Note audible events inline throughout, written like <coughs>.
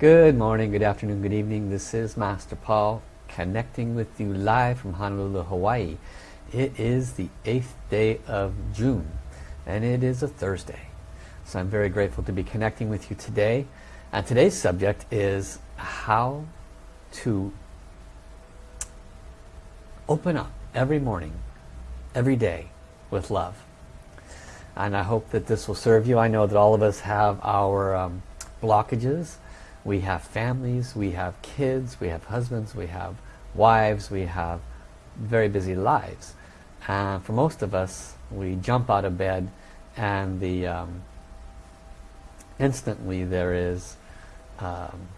Good morning, good afternoon, good evening. This is Master Paul connecting with you live from Honolulu, Hawaii. It is the 8th day of June and it is a Thursday. So I'm very grateful to be connecting with you today. And today's subject is how to open up every morning, every day with love. And I hope that this will serve you. I know that all of us have our um, blockages we have families, we have kids, we have husbands, we have wives, we have very busy lives. And for most of us, we jump out of bed and the um, instantly there is um,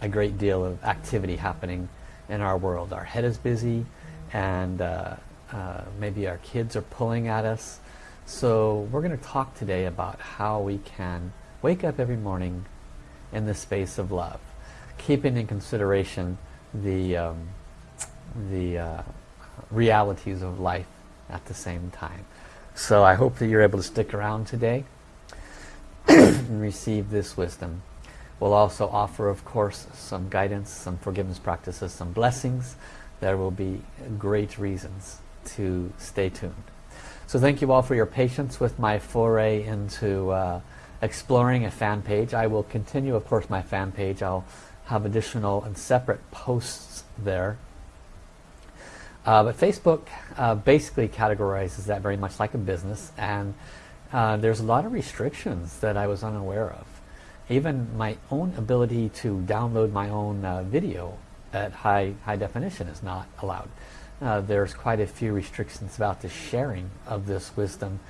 a great deal of activity happening in our world. Our head is busy and uh, uh, maybe our kids are pulling at us. So we're going to talk today about how we can wake up every morning in the space of love, keeping in consideration the, um, the uh, realities of life at the same time. So I hope that you're able to stick around today <coughs> and receive this wisdom. We'll also offer, of course, some guidance, some forgiveness practices, some blessings. There will be great reasons to stay tuned. So thank you all for your patience with my foray into uh, exploring a fan page. I will continue, of course, my fan page. I'll have additional and separate posts there. Uh, but Facebook uh, basically categorizes that very much like a business and uh, there's a lot of restrictions that I was unaware of. Even my own ability to download my own uh, video at high, high definition is not allowed. Uh, there's quite a few restrictions about the sharing of this wisdom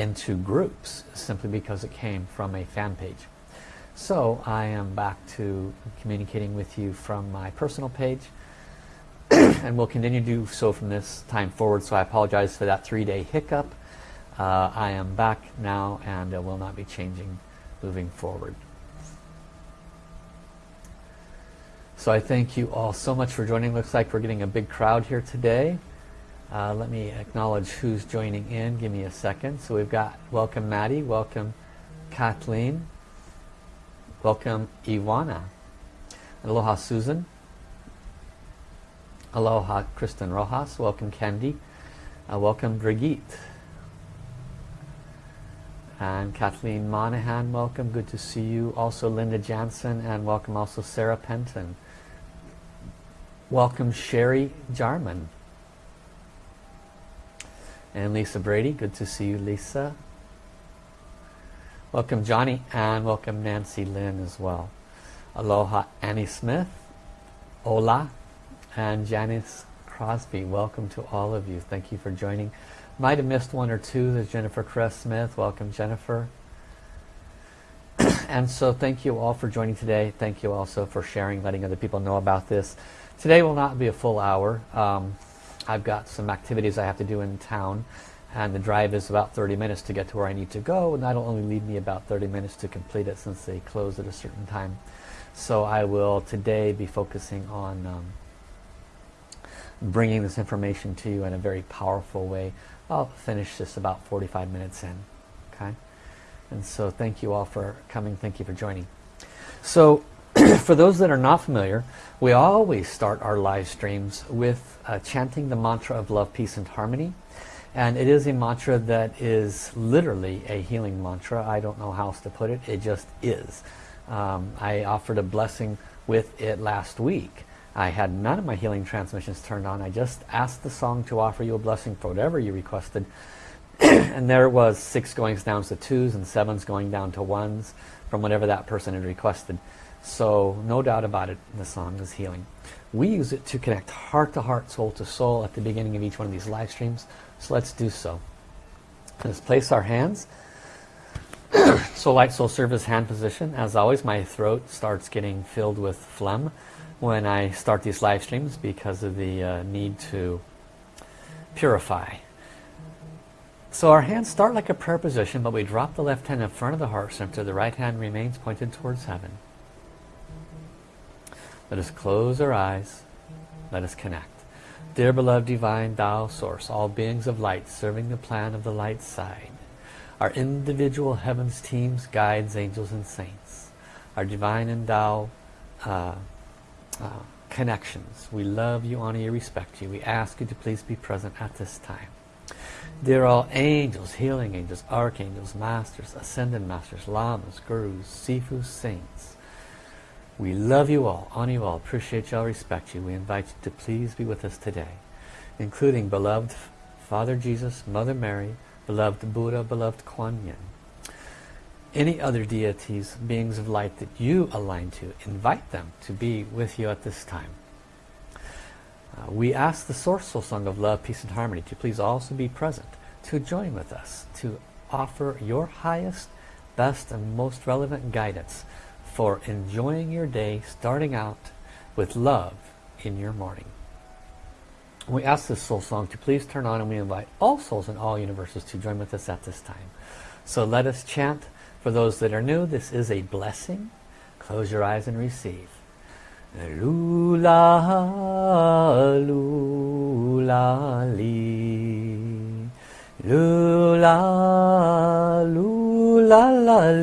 into groups simply because it came from a fan page. So I am back to communicating with you from my personal page <clears throat> and will continue to do so from this time forward. So I apologize for that three-day hiccup. Uh, I am back now and will not be changing moving forward. So I thank you all so much for joining. Looks like we're getting a big crowd here today. Uh, let me acknowledge who's joining in. Give me a second. So we've got welcome Maddie, welcome Kathleen, welcome Iwana, aloha Susan, aloha Kristen Rojas, welcome Candy, uh, welcome Brigitte, and Kathleen Monahan, welcome, good to see you. Also Linda Jansen and welcome also Sarah Penton. Welcome Sherry Jarman. And Lisa Brady, good to see you Lisa. Welcome Johnny and welcome Nancy Lynn as well. Aloha Annie Smith, Ola and Janice Crosby. Welcome to all of you. Thank you for joining. Might have missed one or two. There's Jennifer Cress Smith. Welcome Jennifer. <clears throat> and so thank you all for joining today. Thank you also for sharing, letting other people know about this. Today will not be a full hour. Um, I've got some activities I have to do in town and the drive is about 30 minutes to get to where I need to go and that'll only leave me about 30 minutes to complete it since they close at a certain time. So I will today be focusing on um, bringing this information to you in a very powerful way. I'll finish this about 45 minutes in. Okay, And so thank you all for coming. Thank you for joining. So <clears throat> for those that are not familiar, we always start our live streams with uh, chanting the mantra of love, peace, and harmony. And it is a mantra that is literally a healing mantra. I don't know how else to put it. It just is. Um, I offered a blessing with it last week. I had none of my healing transmissions turned on. I just asked the song to offer you a blessing for whatever you requested. <clears throat> and there was six going down to twos and sevens going down to ones from whatever that person had requested. So no doubt about it, the song is healing. We use it to connect heart to heart, soul to soul at the beginning of each one of these live streams. So let's do so. Let's place our hands. <coughs> so light, soul service hand position. As always, my throat starts getting filled with phlegm when I start these live streams because of the uh, need to purify. So our hands start like a prayer position, but we drop the left hand in front of the heart center. The right hand remains pointed towards heaven. Let us close our eyes. Let us connect. Dear beloved divine Tao Source, all beings of light serving the plan of the light side, our individual heavens teams, guides, angels and saints, our divine and Tao uh, uh, connections. We love you, honor you, respect you. We ask you to please be present at this time. Dear all angels, healing angels, archangels, masters, ascended masters, lamas, gurus, sifus, saints. We love you all, honor you all, appreciate you all, respect you. We invite you to please be with us today, including beloved Father Jesus, Mother Mary, beloved Buddha, beloved Kuan Yin. Any other deities, beings of light that you align to, invite them to be with you at this time. Uh, we ask the Sourceful Song of Love, Peace and Harmony to please also be present, to join with us, to offer your highest, best and most relevant guidance for enjoying your day, starting out with love in your morning. We ask this soul song to please turn on and we invite all souls in all universes to join with us at this time. So let us chant. For those that are new, this is a blessing. Close your eyes and receive. Lula, lula, li. Lula, lula,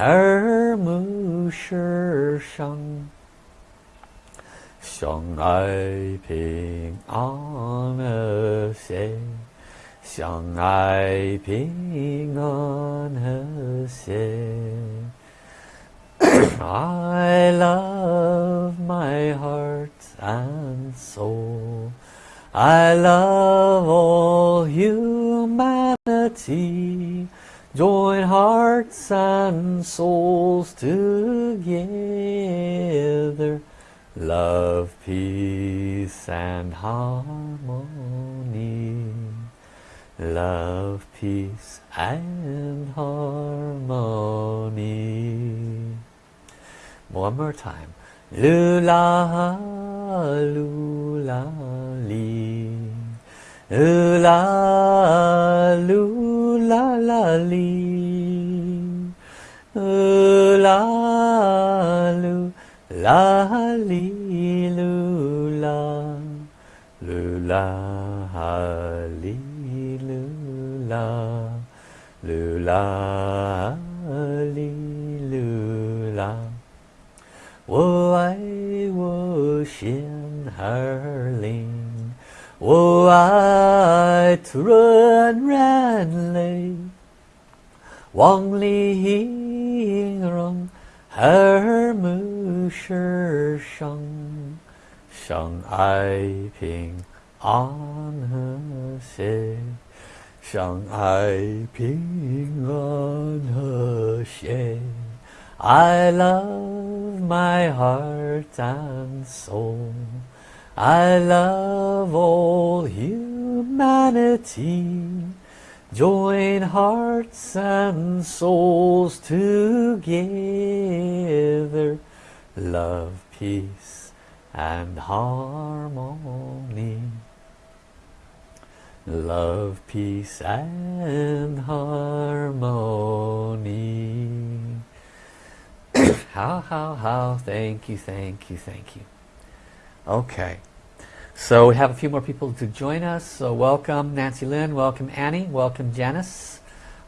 耳目世上，相爱平安和谐，相爱平安和谐。I <coughs> love my heart and soul. I love all humanity. Join hearts and souls together. Love, peace and harmony. Love, peace and harmony. One more time. Lula, lula, li. Lula, lula, la, li. Lula, lula, li, lula. Lula, li, lula. Lula, li, lula. 我爱我心儿灵， Oh, I run ran lay Wang li hing rong Her mu shi shang Shang ai ping an he xie Shang ai ping an he xie I love my heart and soul. I love all humanity. Join hearts and souls together. Love, peace and harmony. Love, peace and harmony. <coughs> how, how, how. Thank you, thank you, thank you. Okay. So we have a few more people to join us. So welcome Nancy Lynn, welcome Annie, welcome Janice,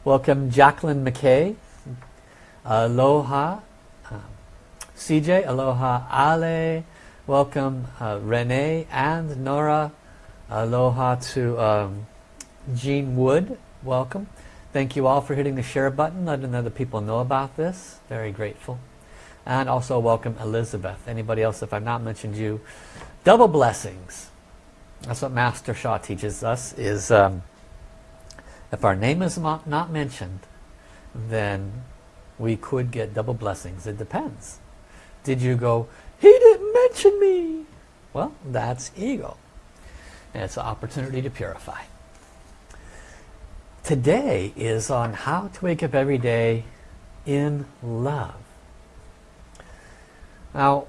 welcome Jacqueline McKay, aloha, um, CJ, aloha Ale, welcome uh, Renee and Nora, aloha to um, Jean Wood, welcome. Thank you all for hitting the share button, letting other people know about this. Very grateful. And also welcome Elizabeth. Anybody else, if I've not mentioned you, double blessings. That's what Master Sha teaches us, is um, if our name is not, not mentioned, then we could get double blessings. It depends. Did you go, he didn't mention me? Well, that's ego. And it's an opportunity to purify. Today is on how to wake up every day in love. Now,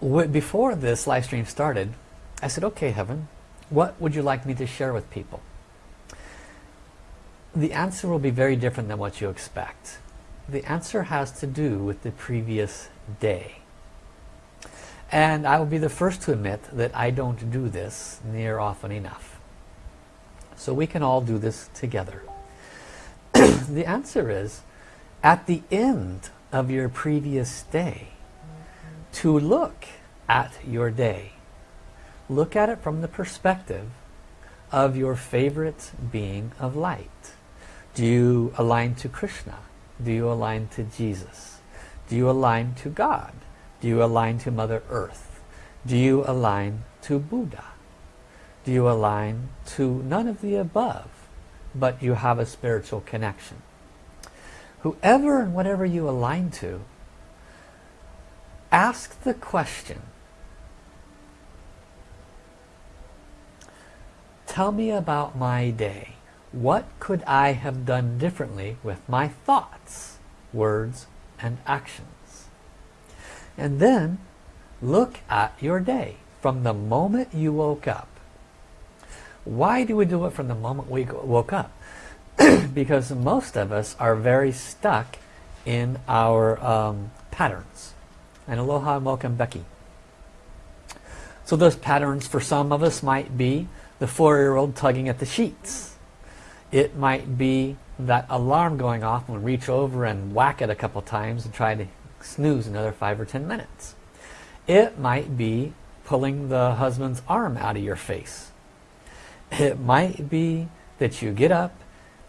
before this live stream started, I said, okay, Heaven, what would you like me to share with people? The answer will be very different than what you expect. The answer has to do with the previous day. And I will be the first to admit that I don't do this near often enough. So we can all do this together. <clears throat> the answer is, at the end of your previous day, to look at your day. Look at it from the perspective of your favorite being of light. Do you align to Krishna? Do you align to Jesus? Do you align to God? Do you align to Mother Earth? Do you align to Buddha? Do you align to none of the above, but you have a spiritual connection? Whoever and whatever you align to, ask the question, tell me about my day. What could I have done differently with my thoughts, words, and actions? And then look at your day from the moment you woke up. Why do we do it from the moment we woke up? <clears throat> because most of us are very stuck in our um, patterns. And aloha and welcome Becky. So those patterns for some of us might be the four-year-old tugging at the sheets. It might be that alarm going off and reach over and whack it a couple times and try to snooze another five or ten minutes. It might be pulling the husband's arm out of your face. It might be that you get up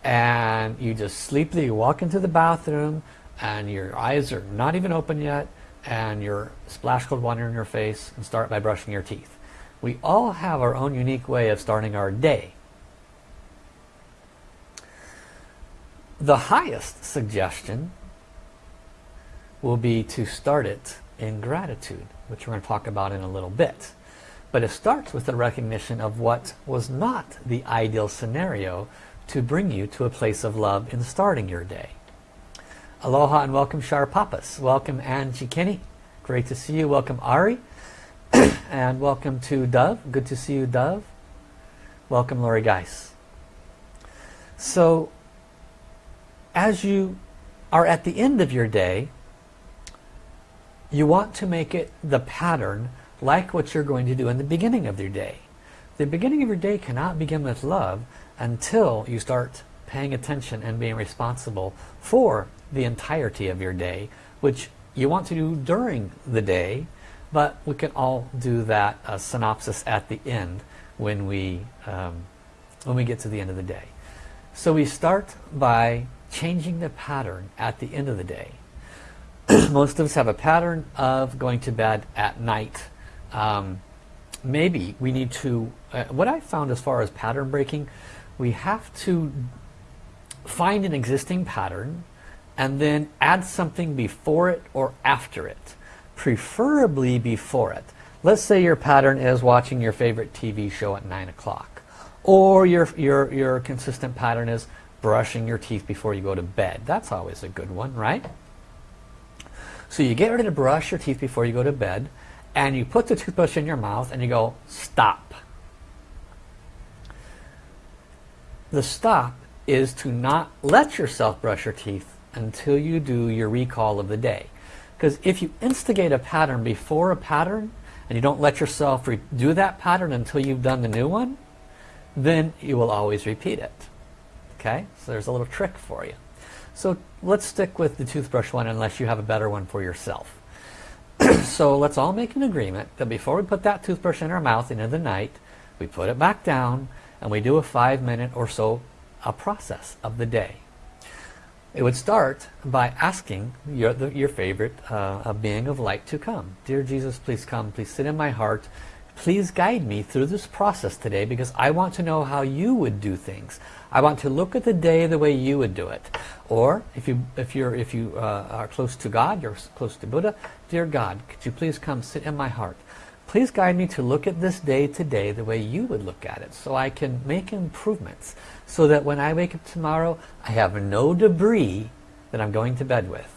and you just sleepily walk into the bathroom and your eyes are not even open yet and you're splash cold water in your face and start by brushing your teeth. We all have our own unique way of starting our day. The highest suggestion will be to start it in gratitude, which we're going to talk about in a little bit. But it starts with the recognition of what was not the ideal scenario to bring you to a place of love in starting your day. Aloha and welcome Shar Papas. Welcome Angie Kinney. Great to see you. Welcome Ari. <clears throat> and welcome to Dove. Good to see you Dove. Welcome Lori Geis. So as you are at the end of your day, you want to make it the pattern like what you're going to do in the beginning of your day. The beginning of your day cannot begin with love until you start paying attention and being responsible for the entirety of your day, which you want to do during the day, but we can all do that uh, synopsis at the end when we, um, when we get to the end of the day. So we start by changing the pattern at the end of the day. <clears throat> most of us have a pattern of going to bed at night. Um, maybe we need to, uh, what I found as far as pattern breaking, we have to find an existing pattern and then add something before it or after it. Preferably before it. Let's say your pattern is watching your favorite TV show at 9 o'clock. Or your, your, your consistent pattern is brushing your teeth before you go to bed. That's always a good one, right? So you get ready to brush your teeth before you go to bed and you put the toothbrush in your mouth and you go, stop. The stop is to not let yourself brush your teeth until you do your recall of the day. Because if you instigate a pattern before a pattern and you don't let yourself do that pattern until you've done the new one, then you will always repeat it. Okay, so there's a little trick for you. So let's stick with the toothbrush one unless you have a better one for yourself. <clears throat> so let's all make an agreement that before we put that toothbrush in our mouth into the night, we put it back down and we do a five minute or so a process of the day. It would start by asking your, the, your favorite uh, being of light to come. Dear Jesus, please come. Please sit in my heart. Please guide me through this process today because I want to know how you would do things. I want to look at the day the way you would do it. Or if you if you're if you uh, are close to God, you're close to Buddha. Dear God, could you please come sit in my heart? Please guide me to look at this day today the way you would look at it, so I can make improvements, so that when I wake up tomorrow, I have no debris that I'm going to bed with.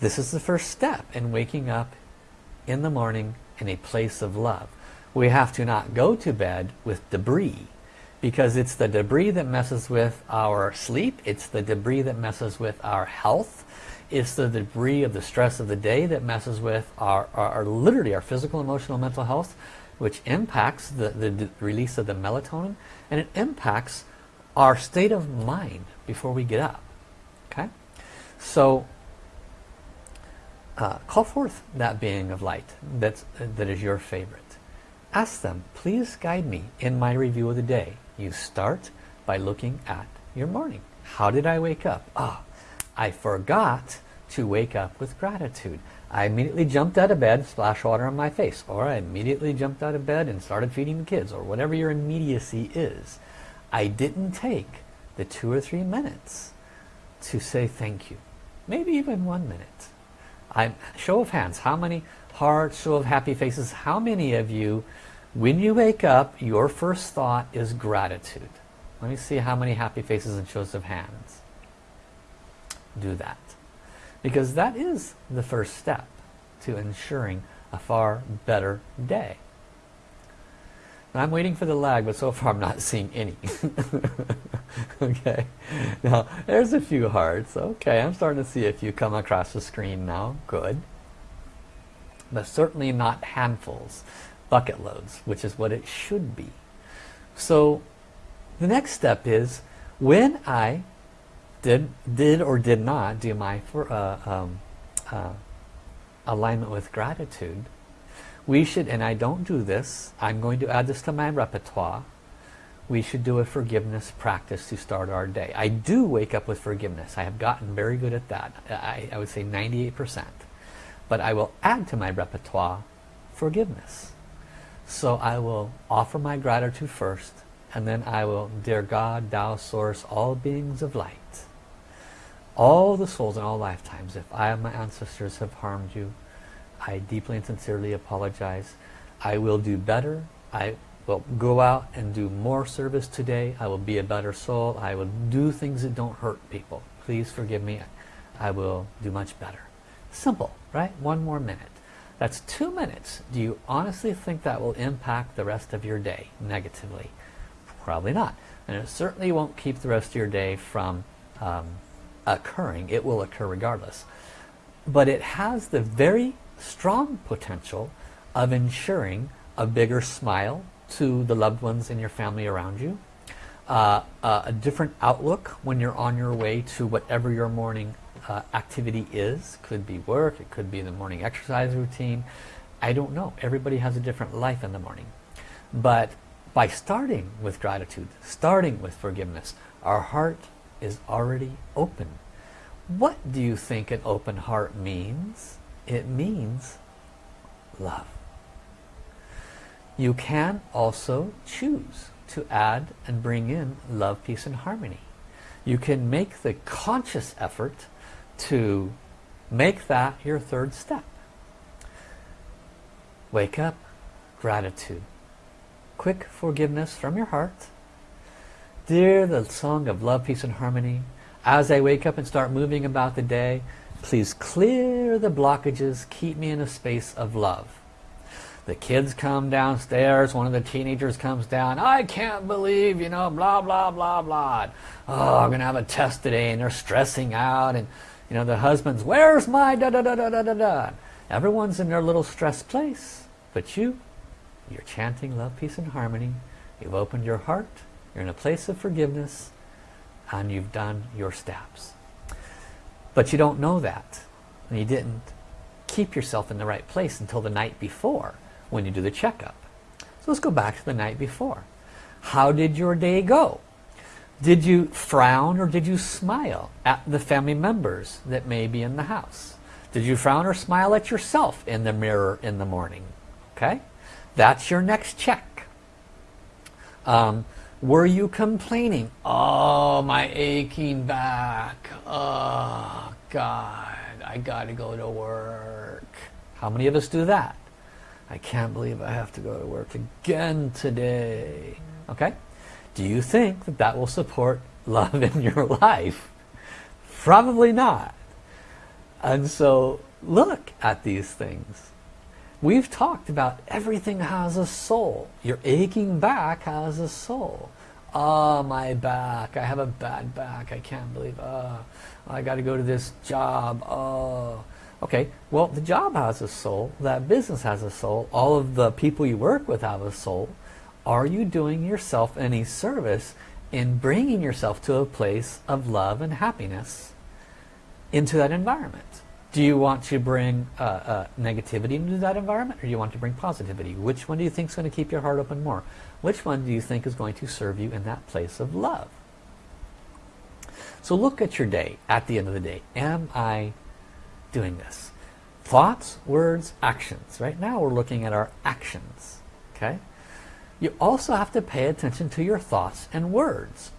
This is the first step in waking up in the morning in a place of love. We have to not go to bed with debris because it's the debris that messes with our sleep. It's the debris that messes with our health. It's the debris of the stress of the day that messes with our, our, our literally our physical, emotional, mental health, which impacts the, the release of the melatonin and it impacts our state of mind before we get up. Okay? So uh, call forth that being of light that's, that is your favorite. Ask them, please guide me in my review of the day. You start by looking at your morning. How did I wake up? Ah, I forgot to wake up with gratitude. I immediately jumped out of bed, splashed water on my face. Or I immediately jumped out of bed and started feeding the kids. Or whatever your immediacy is. I didn't take the two or three minutes to say thank you. Maybe even one minute. I Show of hands. How many hearts, show of happy faces. How many of you, when you wake up, your first thought is gratitude? Let me see how many happy faces and shows of hands. Do that. Because that is the first step to ensuring a far better day. I'm waiting for the lag, but so far I'm not <laughs> seeing any. <laughs> okay, now there's a few hearts. Okay, I'm starting to see a few come across the screen now. Good. But certainly not handfuls, bucket loads, which is what it should be. So the next step is when I did did or did not do my for, uh, um, uh, alignment with gratitude. We should and I don't do this I'm going to add this to my repertoire. We should do a forgiveness practice to start our day. I do wake up with forgiveness. I have gotten very good at that. I, I would say 98% but I will add to my repertoire forgiveness. So I will offer my gratitude first and then I will dear God Tao source all beings of light all the souls in all lifetimes, if I and my ancestors have harmed you, I deeply and sincerely apologize. I will do better. I will go out and do more service today. I will be a better soul. I will do things that don't hurt people. Please forgive me. I will do much better. Simple, right? One more minute. That's two minutes. Do you honestly think that will impact the rest of your day negatively? Probably not. And it certainly won't keep the rest of your day from um, occurring. It will occur regardless. But it has the very strong potential of ensuring a bigger smile to the loved ones in your family around you. Uh, uh, a different outlook when you're on your way to whatever your morning uh, activity is. Could be work, it could be the morning exercise routine. I don't know. Everybody has a different life in the morning. But by starting with gratitude, starting with forgiveness, our heart is already open. What do you think an open heart means? It means love. You can also choose to add and bring in love, peace, and harmony. You can make the conscious effort to make that your third step. Wake up, gratitude. Quick forgiveness from your heart Dear the song of love, peace and harmony, as I wake up and start moving about the day, please clear the blockages, keep me in a space of love. The kids come downstairs, one of the teenagers comes down, I can't believe, you know, blah, blah, blah, blah. Oh, I'm going to have a test today, and they're stressing out, and, you know, the husband's, where's my da da da da da da da? Everyone's in their little stressed place, but you, you're chanting love, peace, and harmony. You've opened your heart, you're in a place of forgiveness and you've done your steps. But you don't know that. And you didn't keep yourself in the right place until the night before when you do the checkup. So let's go back to the night before. How did your day go? Did you frown or did you smile at the family members that may be in the house? Did you frown or smile at yourself in the mirror in the morning? Okay, that's your next check. Um, were you complaining? Oh, my aching back. Oh, God, I got to go to work. How many of us do that? I can't believe I have to go to work again today. Okay? Do you think that that will support love in your <laughs> life? Probably not. And so look at these things. We've talked about everything has a soul. Your aching back has a soul. Oh, my back. I have a bad back. I can't believe, oh, I got to go to this job. Oh, okay. Well, the job has a soul. That business has a soul. All of the people you work with have a soul. Are you doing yourself any service in bringing yourself to a place of love and happiness into that environment? Do you want to bring uh, uh, negativity into that environment or do you want to bring positivity? Which one do you think is going to keep your heart open more? Which one do you think is going to serve you in that place of love? So look at your day at the end of the day. Am I doing this? Thoughts, words, actions. Right now we're looking at our actions. Okay. You also have to pay attention to your thoughts and words.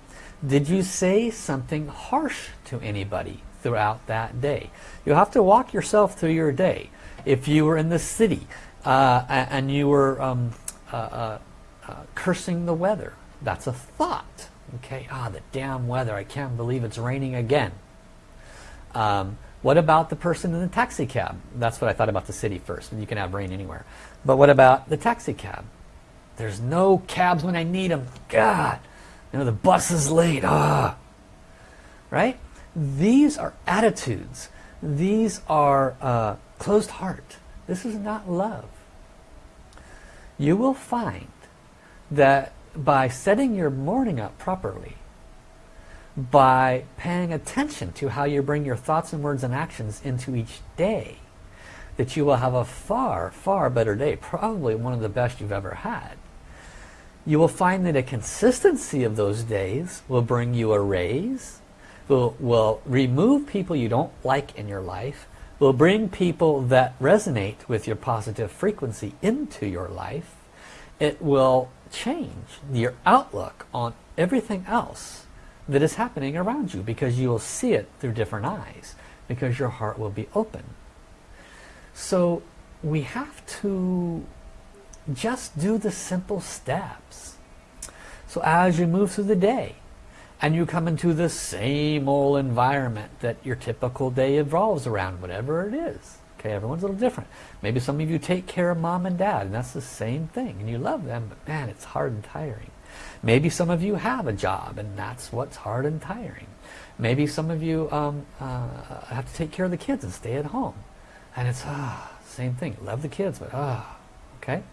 Did you say something harsh to anybody throughout that day? You have to walk yourself through your day. If you were in the city uh, and you were um, uh, uh, uh, cursing the weather, that's a thought. Okay, ah, the damn weather, I can't believe it's raining again. Um, what about the person in the taxi cab? That's what I thought about the city first. You can have rain anywhere. But what about the taxi cab? There's no cabs when I need them. God, you know, the bus is late. Ah, right? These are attitudes. These are uh, closed heart. This is not love. You will find that by setting your morning up properly, by paying attention to how you bring your thoughts and words and actions into each day, that you will have a far, far better day, probably one of the best you've ever had you will find that a consistency of those days will bring you a raise, will, will remove people you don't like in your life, will bring people that resonate with your positive frequency into your life. It will change your outlook on everything else that is happening around you because you will see it through different eyes because your heart will be open. So we have to just do the simple steps. So as you move through the day and you come into the same old environment that your typical day evolves around, whatever it is. Okay, everyone's a little different. Maybe some of you take care of mom and dad and that's the same thing and you love them, but man, it's hard and tiring. Maybe some of you have a job and that's what's hard and tiring. Maybe some of you um, uh, have to take care of the kids and stay at home. And it's, ah, same thing. Love the kids, but ah, okay?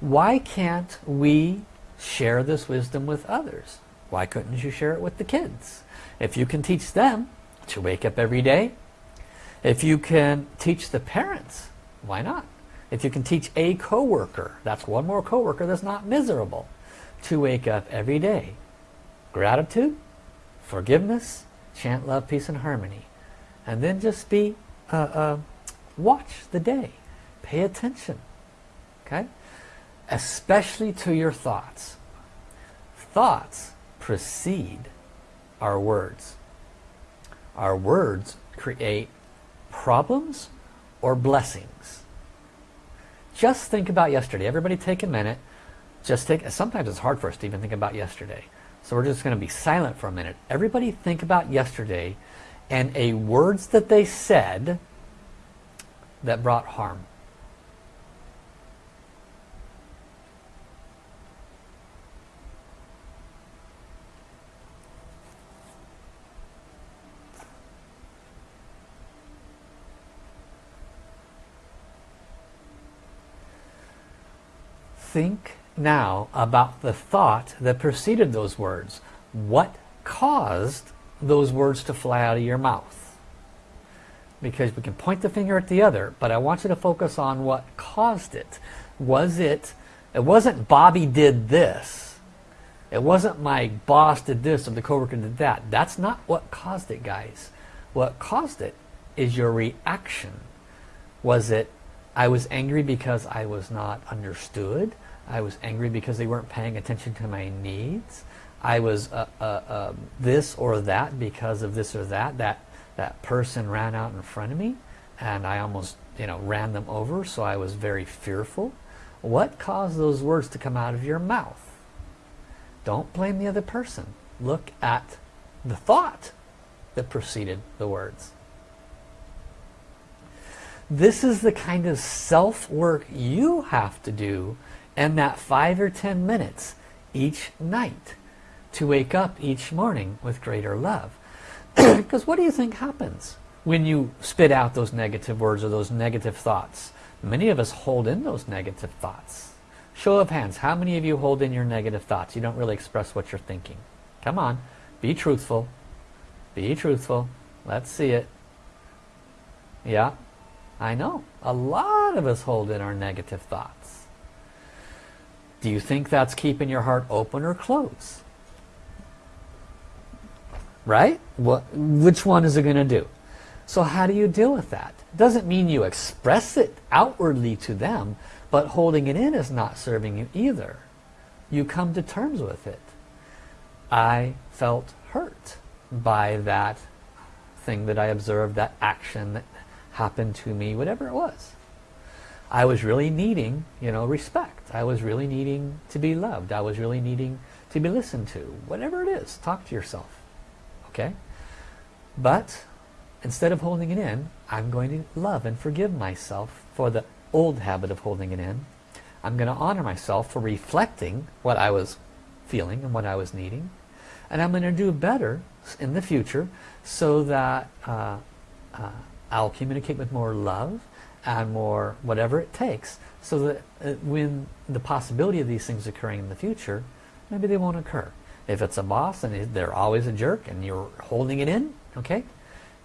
Why can't we share this wisdom with others? Why couldn't you share it with the kids? If you can teach them to wake up every day, if you can teach the parents, why not? If you can teach a coworker, that's one more coworker that's not miserable, to wake up every day. Gratitude, forgiveness, chant love, peace, and harmony. And then just be, uh, uh, watch the day. Pay attention. Okay? especially to your thoughts. Thoughts precede our words. Our words create problems or blessings. Just think about yesterday. Everybody take a minute. Just take, sometimes it's hard for us to even think about yesterday. So we're just going to be silent for a minute. Everybody think about yesterday and a words that they said that brought harm. Think now about the thought that preceded those words. What caused those words to fly out of your mouth? Because we can point the finger at the other, but I want you to focus on what caused it. Was it, it wasn't Bobby did this. It wasn't my boss did this or the coworker did that. That's not what caused it, guys. What caused it is your reaction. Was it, I was angry because I was not understood? I was angry because they weren't paying attention to my needs. I was uh, uh, uh, this or that because of this or that. That that person ran out in front of me and I almost you know ran them over so I was very fearful. What caused those words to come out of your mouth? Don't blame the other person. Look at the thought. that preceded the words. This is the kind of self-work you have to do in that five or ten minutes each night to wake up each morning with greater love. <clears throat> because what do you think happens when you spit out those negative words or those negative thoughts? Many of us hold in those negative thoughts. Show of hands, how many of you hold in your negative thoughts? You don't really express what you're thinking. Come on, be truthful. Be truthful. Let's see it. Yeah, I know. A lot of us hold in our negative thoughts. Do you think that's keeping your heart open or closed? Right? What, which one is it going to do? So how do you deal with that? Doesn't mean you express it outwardly to them, but holding it in is not serving you either. You come to terms with it. I felt hurt by that thing that I observed, that action that happened to me, whatever it was. I was really needing, you know, respect. I was really needing to be loved. I was really needing to be listened to. Whatever it is, talk to yourself. Okay? But instead of holding it in, I'm going to love and forgive myself for the old habit of holding it in. I'm going to honor myself for reflecting what I was feeling and what I was needing. And I'm going to do better in the future so that uh, uh, I'll communicate with more love and more whatever it takes so that uh, when the possibility of these things occurring in the future, maybe they won't occur. If it's a boss and they're always a jerk and you're holding it in, okay,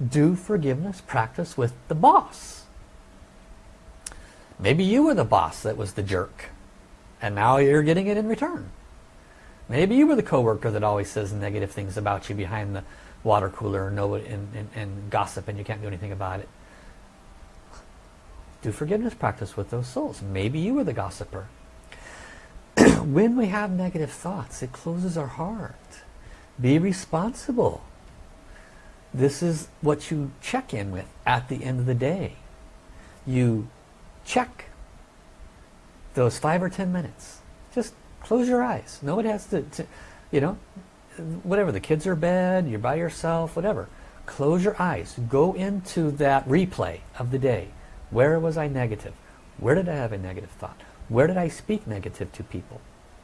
do forgiveness practice with the boss. Maybe you were the boss that was the jerk and now you're getting it in return. Maybe you were the coworker that always says negative things about you behind the water cooler and, nobody, and, and, and gossip and you can't do anything about it. Do forgiveness practice with those souls. Maybe you were the gossiper. <clears throat> when we have negative thoughts, it closes our heart. Be responsible. This is what you check in with at the end of the day. You check those five or ten minutes. Just close your eyes. Nobody has to, to you know, whatever. The kids are bed, you're by yourself, whatever. Close your eyes. Go into that replay of the day. Where was I negative? Where did I have a negative thought? Where did I speak negative to people?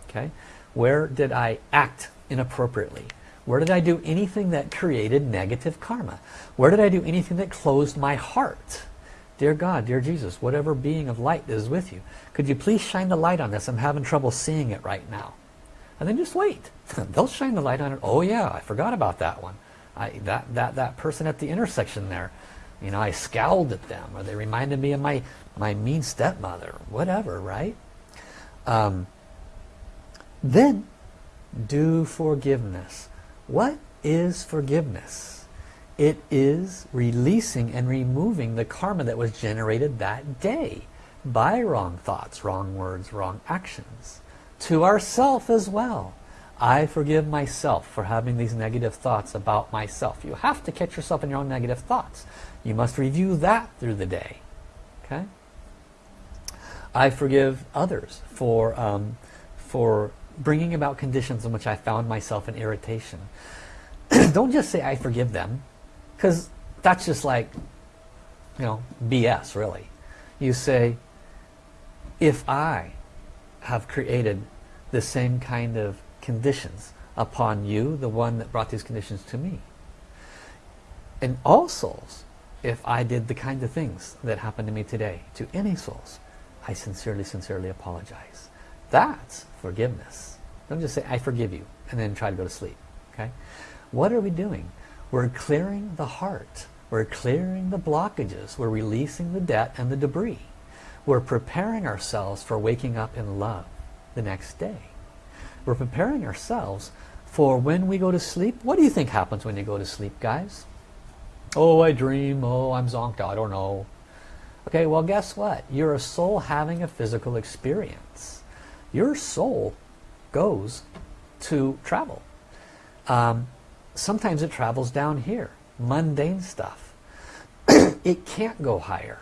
Okay, Where did I act inappropriately? Where did I do anything that created negative karma? Where did I do anything that closed my heart? Dear God, dear Jesus, whatever being of light is with you, could you please shine the light on this? I'm having trouble seeing it right now. And then just wait. <laughs> They'll shine the light on it. Oh yeah, I forgot about that one. I, that, that, that person at the intersection there, you know, I scowled at them or they reminded me of my, my mean stepmother, whatever, right? Um, then do forgiveness. What is forgiveness? It is releasing and removing the karma that was generated that day by wrong thoughts, wrong words, wrong actions. To ourself as well. I forgive myself for having these negative thoughts about myself. You have to catch yourself in your own negative thoughts. You must review that through the day. Okay? I forgive others for, um, for bringing about conditions in which I found myself in irritation. <clears throat> Don't just say I forgive them, because that's just like, you know, BS really. You say, if I have created the same kind of conditions upon you, the one that brought these conditions to me, and all souls, if I did the kind of things that happened to me today, to any souls, I sincerely, sincerely apologize. That's forgiveness. Don't just say, I forgive you, and then try to go to sleep. Okay? What are we doing? We're clearing the heart. We're clearing the blockages. We're releasing the debt and the debris. We're preparing ourselves for waking up in love the next day. We're preparing ourselves for when we go to sleep. What do you think happens when you go to sleep, guys? Oh, I dream. Oh, I'm zonked. I don't know. Okay, well, guess what? You're a soul having a physical experience your soul goes to travel. Um, sometimes it travels down here, mundane stuff. <clears throat> it can't go higher.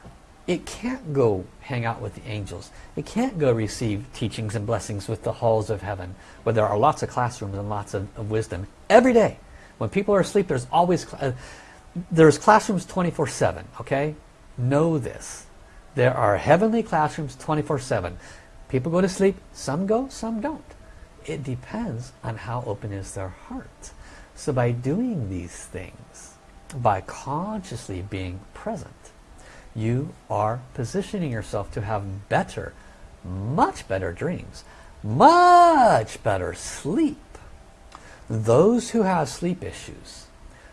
It can't go hang out with the angels. It can't go receive teachings and blessings with the halls of heaven, where there are lots of classrooms and lots of, of wisdom every day. When people are asleep, there's always, uh, there's classrooms 24-7, okay? Know this. There are heavenly classrooms 24-7. People go to sleep, some go, some don't. It depends on how open is their heart. So by doing these things, by consciously being present, you are positioning yourself to have better, much better dreams, much better sleep. Those who have sleep issues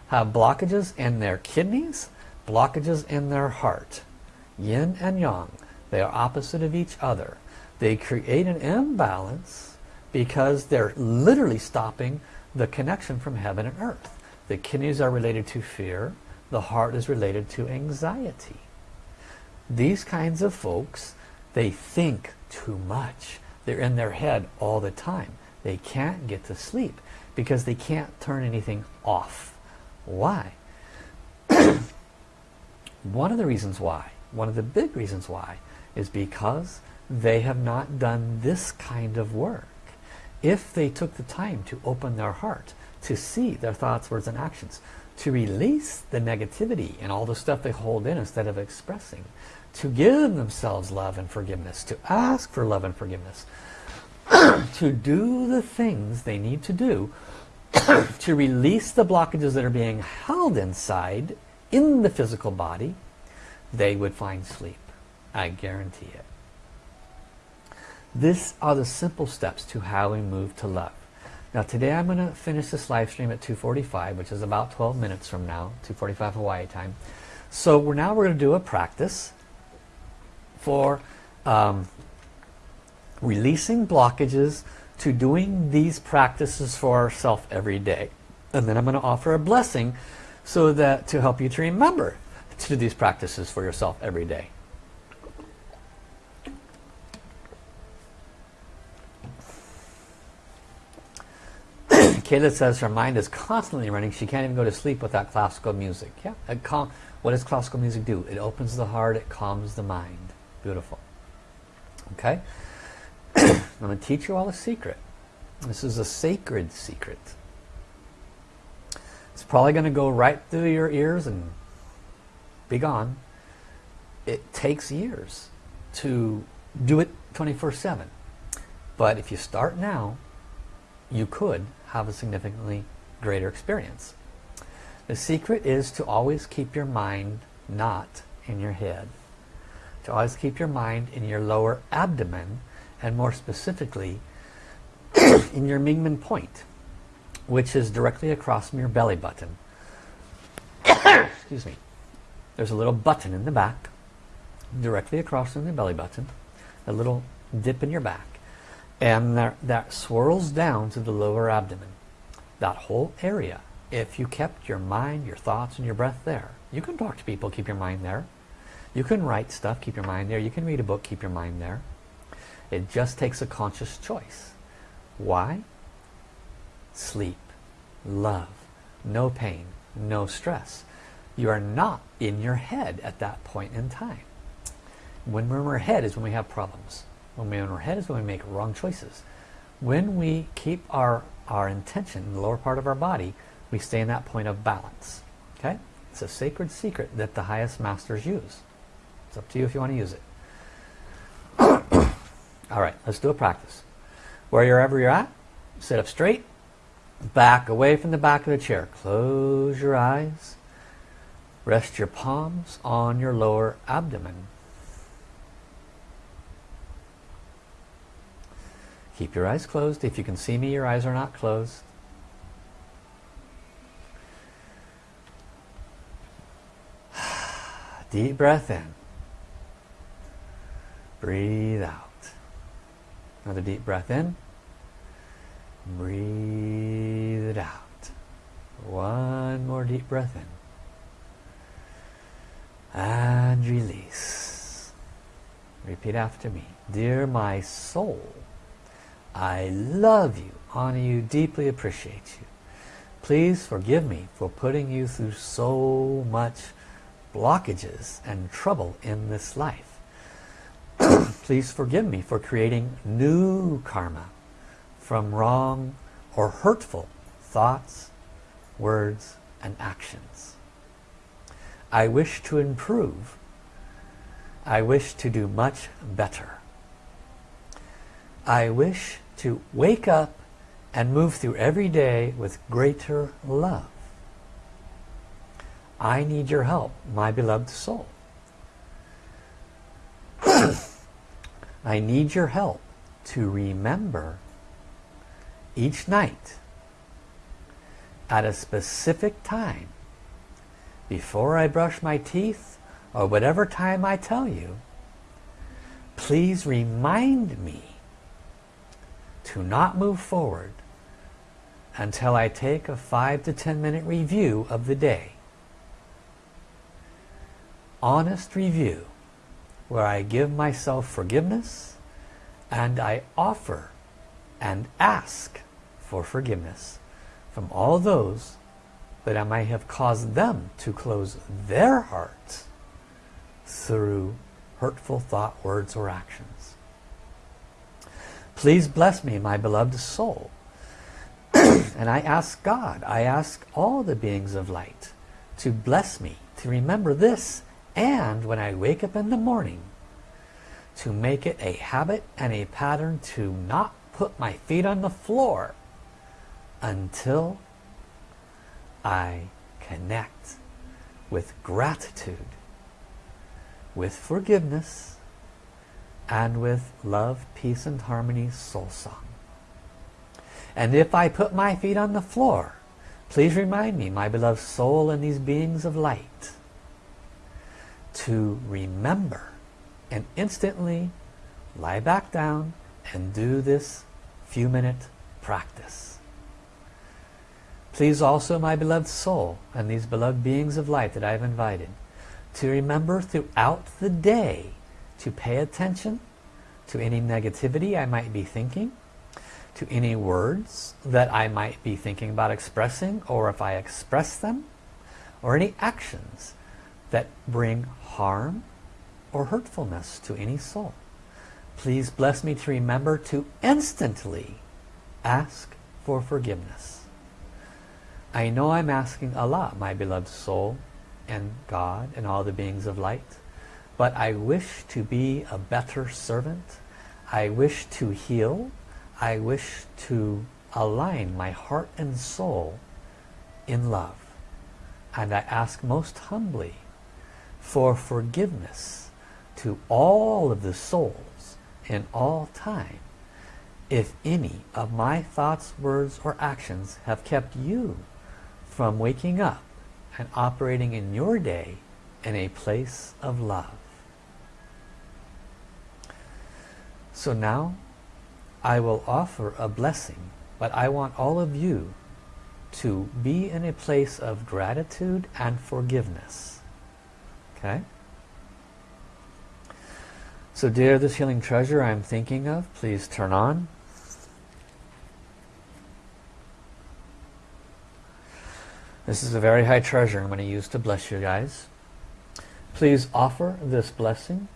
have blockages in their kidneys, blockages in their heart. Yin and Yang, they are opposite of each other. They create an imbalance because they're literally stopping the connection from heaven and earth. The kidneys are related to fear. The heart is related to anxiety. These kinds of folks, they think too much. They're in their head all the time. They can't get to sleep because they can't turn anything off. Why? <coughs> one of the reasons why, one of the big reasons why, is because they have not done this kind of work. If they took the time to open their heart, to see their thoughts, words, and actions, to release the negativity and all the stuff they hold in instead of expressing, to give themselves love and forgiveness, to ask for love and forgiveness, <clears throat> to do the things they need to do <clears throat> to release the blockages that are being held inside in the physical body, they would find sleep. I guarantee it. These are the simple steps to how we move to love. Now today I'm going to finish this live stream at 2.45, which is about 12 minutes from now, 2.45 Hawaii time. So we're now we're going to do a practice for um, releasing blockages to doing these practices for ourselves every day. And then I'm going to offer a blessing so that to help you to remember to do these practices for yourself every day. <clears throat> Kayla says her mind is constantly running. She can't even go to sleep without classical music. Yeah, what does classical music do? It opens the heart, it calms the mind. Beautiful. Okay? <coughs> I'm going to teach you all a secret. This is a sacred secret. It's probably going to go right through your ears and be gone. It takes years to do it 24-7. But if you start now, you could have a significantly greater experience. The secret is to always keep your mind not in your head. To always keep your mind in your lower abdomen and more specifically <clears throat> in your Mingmen point which is directly across from your belly button. <coughs> Excuse me. There's a little button in the back directly across from the belly button a little dip in your back and that, that swirls down to the lower abdomen. That whole area if you kept your mind, your thoughts and your breath there. You can talk to people, keep your mind there. You can write stuff, keep your mind there. You can read a book, keep your mind there. It just takes a conscious choice. Why? Sleep, love, no pain, no stress. You are not in your head at that point in time. When we're in our head is when we have problems. When we're in our head is when we make wrong choices. When we keep our, our intention in the lower part of our body, we stay in that point of balance. Okay? It's a sacred secret that the highest masters use. It's up to you if you want to use it. <coughs> All right, let's do a practice. Wherever you're at, sit up straight, back away from the back of the chair. Close your eyes. Rest your palms on your lower abdomen. Keep your eyes closed. If you can see me, your eyes are not closed. <sighs> Deep breath in. Breathe out. Another deep breath in. Breathe it out. One more deep breath in. And release. Repeat after me. Dear my soul, I love you, honor you, deeply appreciate you. Please forgive me for putting you through so much blockages and trouble in this life. <coughs> Please forgive me for creating new karma from wrong or hurtful thoughts, words, and actions. I wish to improve. I wish to do much better. I wish to wake up and move through every day with greater love. I need your help, my beloved soul. I need your help to remember each night at a specific time before I brush my teeth or whatever time I tell you please remind me to not move forward until I take a 5 to 10 minute review of the day. Honest review where I give myself forgiveness and I offer and ask for forgiveness from all those that I might have caused them to close their hearts through hurtful thought, words, or actions. Please bless me, my beloved soul. <clears throat> and I ask God, I ask all the beings of light to bless me, to remember this, and when I wake up in the morning, to make it a habit and a pattern to not put my feet on the floor until I connect with gratitude, with forgiveness, and with love, peace, and harmony soul song. And if I put my feet on the floor, please remind me, my beloved soul and these beings of light, to remember and instantly lie back down and do this few minute practice. Please also, my beloved soul and these beloved beings of light that I've invited, to remember throughout the day to pay attention to any negativity I might be thinking, to any words that I might be thinking about expressing, or if I express them, or any actions that bring harm or hurtfulness to any soul. Please bless me to remember to instantly ask for forgiveness. I know I'm asking Allah, my beloved soul, and God, and all the beings of light, but I wish to be a better servant. I wish to heal. I wish to align my heart and soul in love. And I ask most humbly for forgiveness to all of the souls in all time if any of my thoughts, words, or actions have kept you from waking up and operating in your day in a place of love. So now I will offer a blessing, but I want all of you to be in a place of gratitude and forgiveness. Okay? So dear, this healing treasure I'm thinking of, please turn on. This is a very high treasure I'm going to use to bless you guys. Please offer this blessing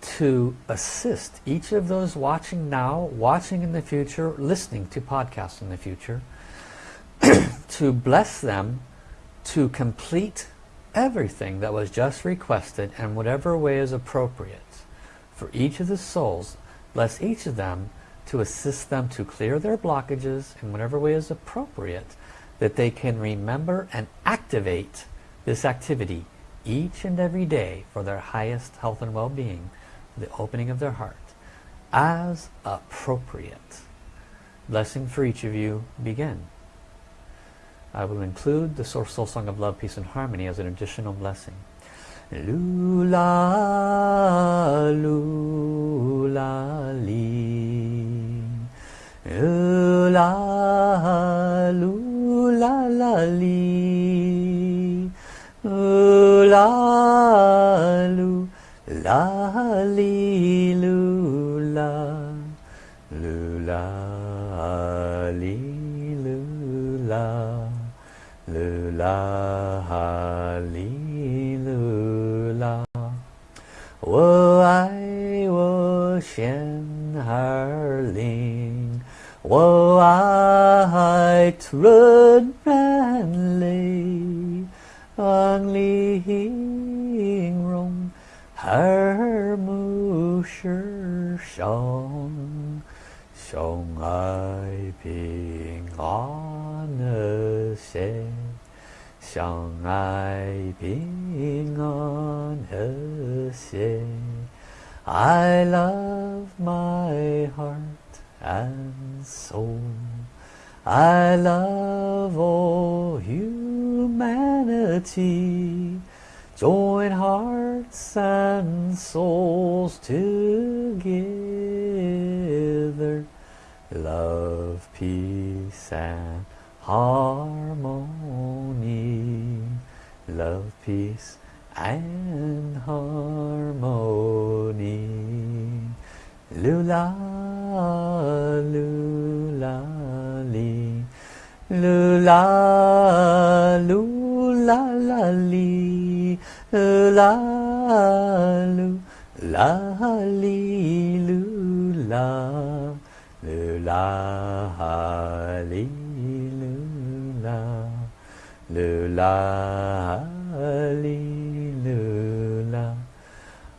to assist each of those watching now, watching in the future, listening to podcasts in the future, <clears throat> to bless them to complete everything that was just requested in whatever way is appropriate. For each of the souls, bless each of them to assist them to clear their blockages in whatever way is appropriate, that they can remember and activate this activity each and every day for their highest health and well-being the opening of their heart as appropriate. Blessing for each of you begin. I will include the Source Soul Song of Love, Peace and Harmony as an additional blessing. Lula, lula, li. Lula, lula, la, li. Lula, lula. Li lula lula li lula 噜啦哈里噜啦，我爱我心哈里，我爱纯真里，哈里容哈姆是上，上爱平安的谁？相爱平安和谐。I love my heart and soul. I love all humanity. Join hearts and souls together. Love, peace and harmony. Love, peace and harmony. Lula, lula, li. Lula, lula, la, li. La, lu, la, li, lula. Lula, li, lula. Lula, li, lula.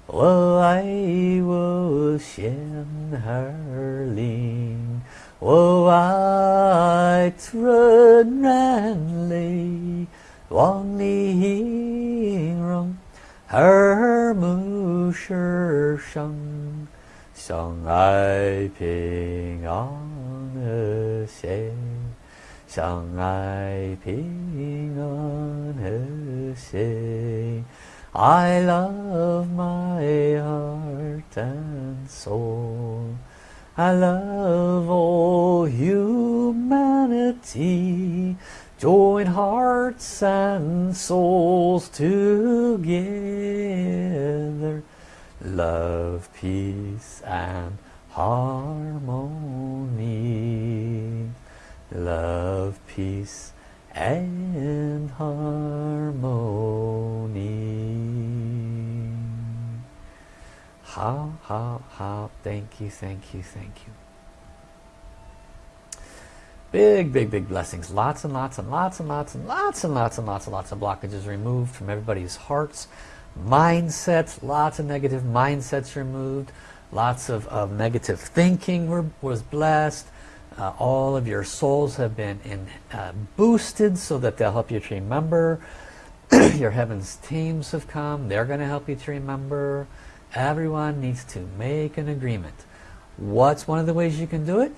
我爱我心儿灵，我爱纯然泪，望你形容耳目是伤，相爱平安和谐，相爱平安和谐。I love my heart and soul. I love all humanity. Join hearts and souls together. Love, peace and harmony. Love, peace and harmony. How, how, how, thank you, thank you, thank you. Big, big, big blessings. Lots and lots and lots and lots and lots and lots and lots and lots of blockages removed from everybody's hearts. Mindsets, lots of negative mindsets removed. Lots of, of negative thinking were, was blessed. Uh, all of your souls have been in, uh, boosted so that they'll help you to remember. <clears throat> your heavens teams have come. They're going to help you to remember. Everyone needs to make an agreement. What's one of the ways you can do it?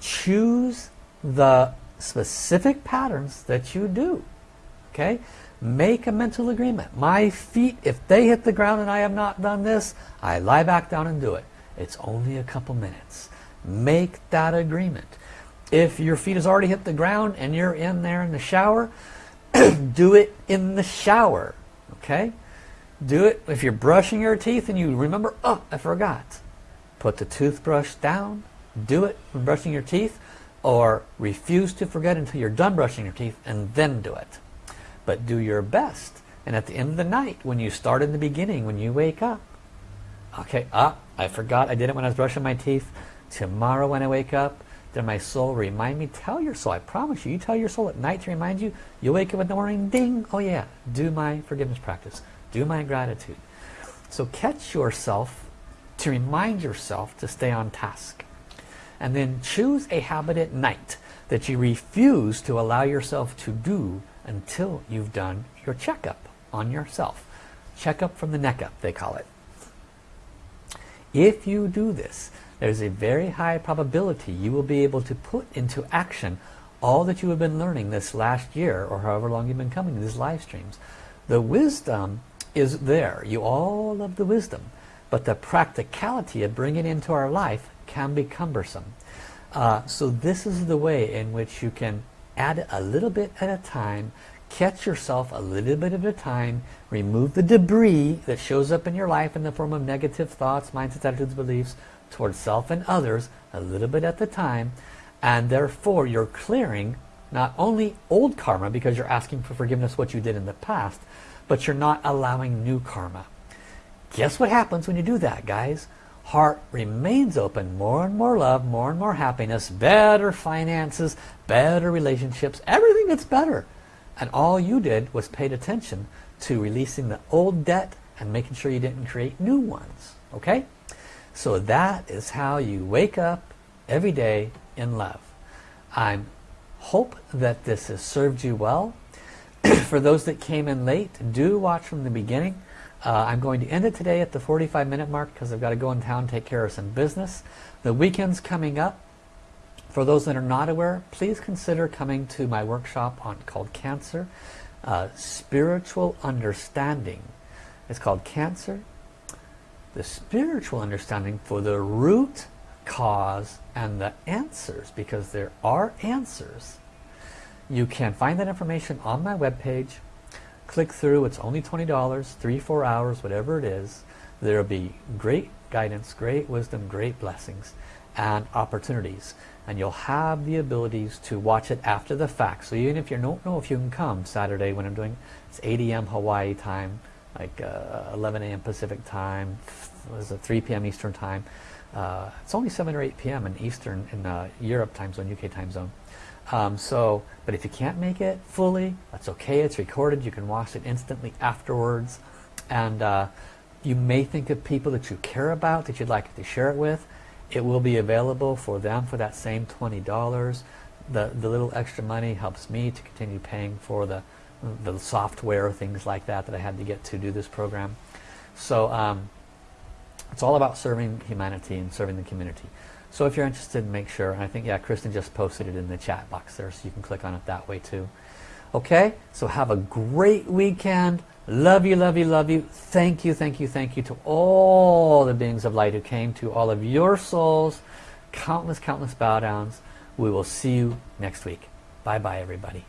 Choose the specific patterns that you do. Okay? Make a mental agreement. My feet, if they hit the ground and I have not done this, I lie back down and do it. It's only a couple minutes. Make that agreement. If your feet has already hit the ground and you're in there in the shower, <clears throat> do it in the shower. Okay? Do it if you're brushing your teeth and you remember, oh, I forgot. Put the toothbrush down. Do it when brushing your teeth or refuse to forget until you're done brushing your teeth and then do it. But do your best. And at the end of the night, when you start in the beginning, when you wake up, okay, ah, I forgot I did it when I was brushing my teeth. Tomorrow when I wake up, then my soul remind me, tell your soul, I promise you, you tell your soul at night to remind you, you wake up in the morning, ding, oh yeah, do my forgiveness practice, do my gratitude. So catch yourself to remind yourself to stay on task. And then choose a habit at night that you refuse to allow yourself to do until you've done your checkup on yourself. Checkup from the neck up, they call it. If you do this, there's a very high probability you will be able to put into action all that you have been learning this last year or however long you've been coming to these live streams. The wisdom is there. You all love the wisdom. But the practicality of bringing it into our life can be cumbersome. Uh, so this is the way in which you can add a little bit at a time, catch yourself a little bit at a time, remove the debris that shows up in your life in the form of negative thoughts, mindsets, attitudes, beliefs towards self and others a little bit at the time, and therefore you're clearing not only old karma because you're asking for forgiveness what you did in the past, but you're not allowing new karma. Guess what happens when you do that, guys? Heart remains open, more and more love, more and more happiness, better finances, better relationships, everything gets better. And all you did was paid attention to releasing the old debt and making sure you didn't create new ones. Okay? So that is how you wake up every day in love. I hope that this has served you well. <clears throat> For those that came in late, do watch from the beginning. Uh, I'm going to end it today at the 45 minute mark because I've got to go in town take care of some business. The weekend's coming up. For those that are not aware, please consider coming to my workshop on called Cancer, uh, Spiritual Understanding. It's called Cancer, the spiritual understanding for the root cause and the answers because there are answers. You can find that information on my webpage. Click through, it's only $20, three, four hours, whatever it is. There will be great guidance, great wisdom, great blessings and opportunities and you'll have the abilities to watch it after the fact so even if you don't know if you can come Saturday when I'm doing it's 8 a.m. Hawaii time like uh, 11 a.m. Pacific time was it 3 p.m. Eastern time uh, it's only 7 or 8 p.m. in Eastern in uh, Europe time zone UK time zone um, so but if you can't make it fully that's okay it's recorded you can watch it instantly afterwards and uh, you may think of people that you care about that you'd like to share it with it will be available for them for that same $20. The, the little extra money helps me to continue paying for the, the software, things like that that I had to get to do this program. So um, it's all about serving humanity and serving the community. So if you're interested, make sure. I think, yeah, Kristen just posted it in the chat box there, so you can click on it that way too. Okay, so have a great weekend. Love you, love you, love you. Thank you, thank you, thank you to all the beings of light who came to all of your souls. Countless, countless bow downs. We will see you next week. Bye-bye, everybody.